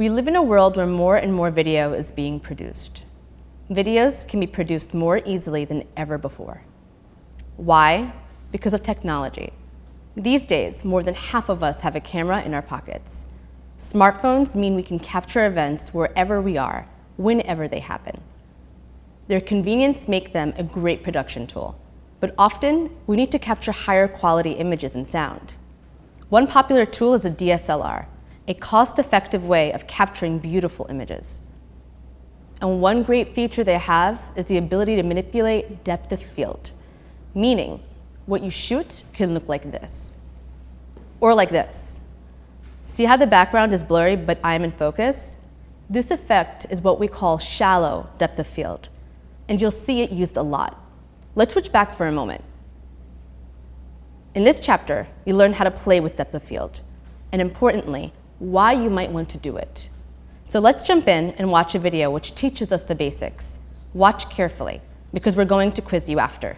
We live in a world where more and more video is being produced. Videos can be produced more easily than ever before. Why? Because of technology. These days, more than half of us have a camera in our pockets. Smartphones mean we can capture events wherever we are, whenever they happen. Their convenience make them a great production tool, but often we need to capture higher quality images and sound. One popular tool is a DSLR, a cost-effective way of capturing beautiful images. And one great feature they have is the ability to manipulate depth of field, meaning what you shoot can look like this, or like this. See how the background is blurry but I'm in focus? This effect is what we call shallow depth of field, and you'll see it used a lot. Let's switch back for a moment. In this chapter, you learn how to play with depth of field, and importantly, why you might want to do it. So let's jump in and watch a video which teaches us the basics. Watch carefully, because we're going to quiz you after.